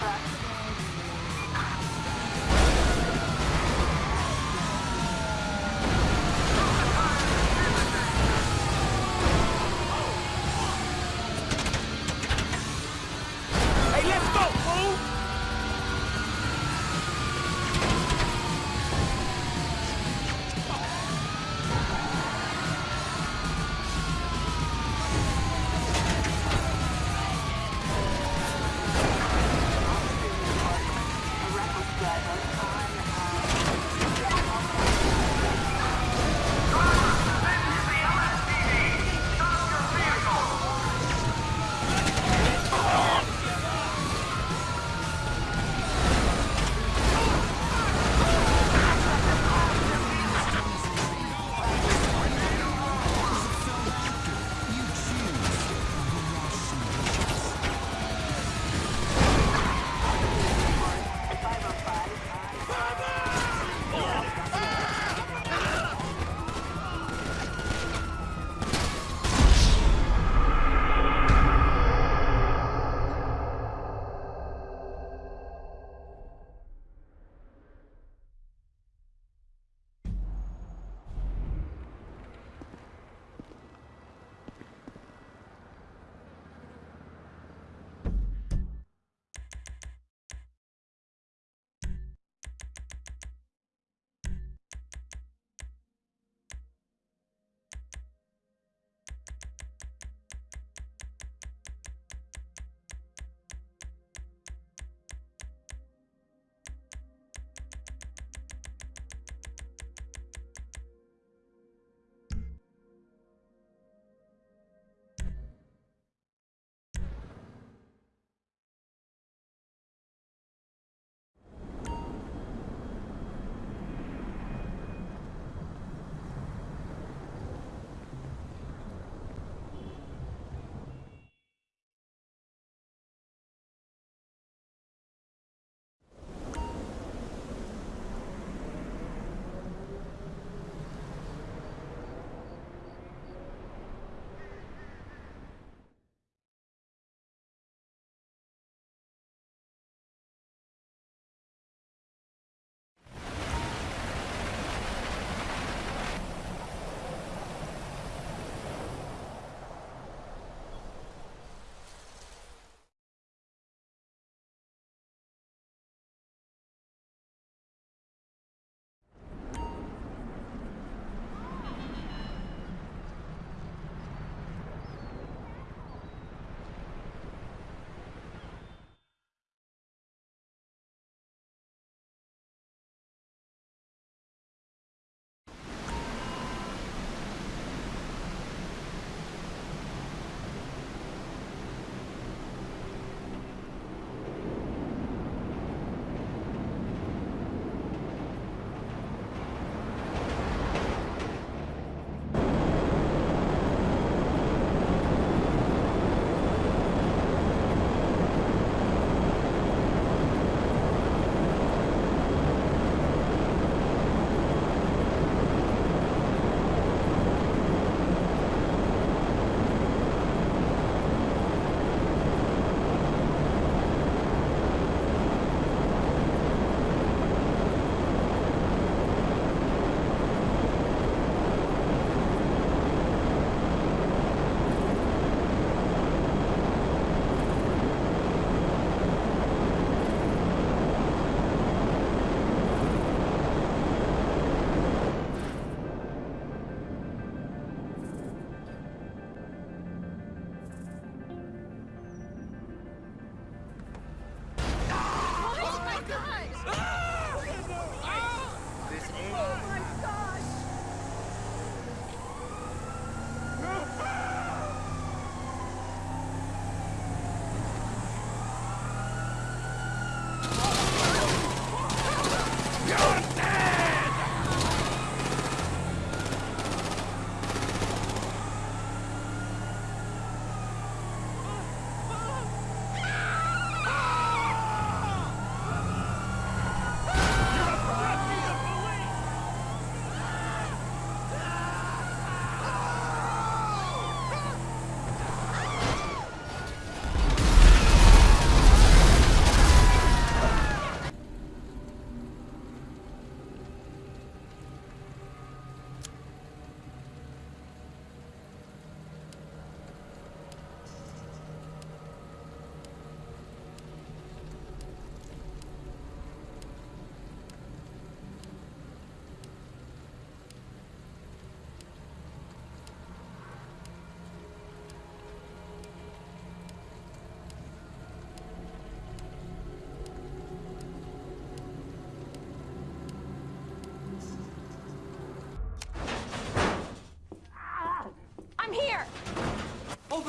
Bye.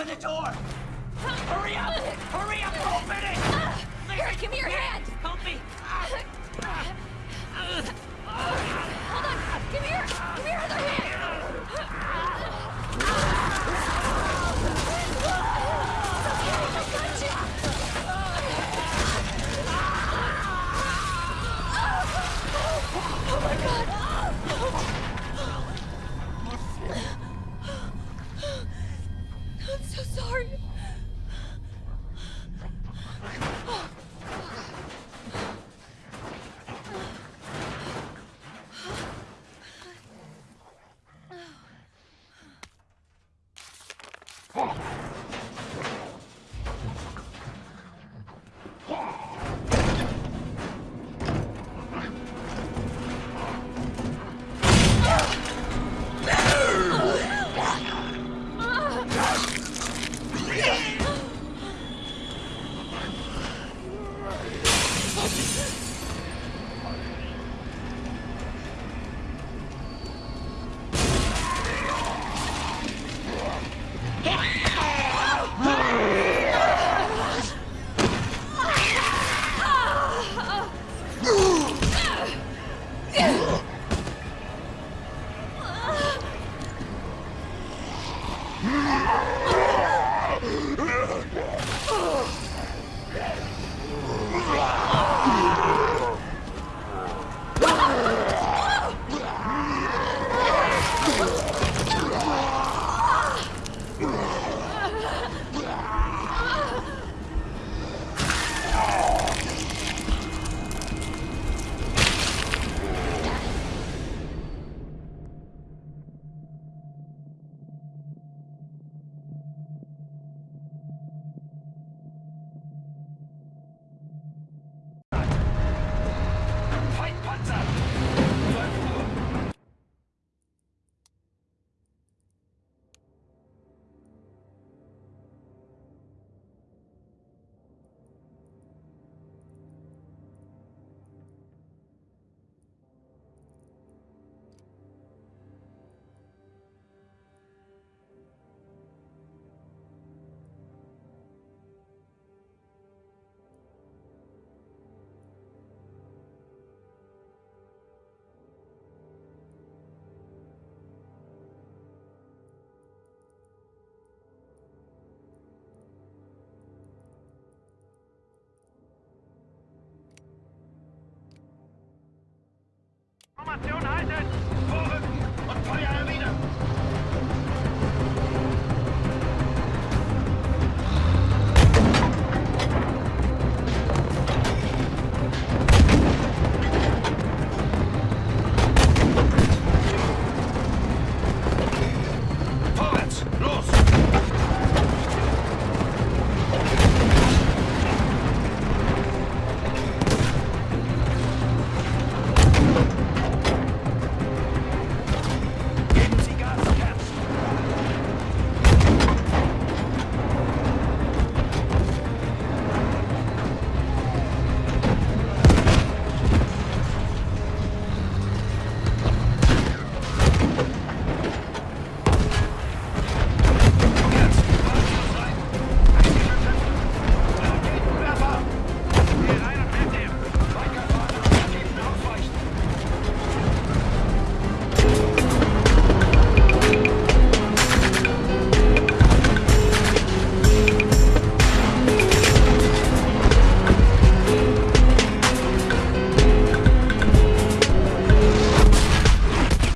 Door! Hurry up! Hurry up! Open it! Uh, Here, give me your hand! Help me! Uh, uh, hold on! Give me your, give me your other hand! Fight formación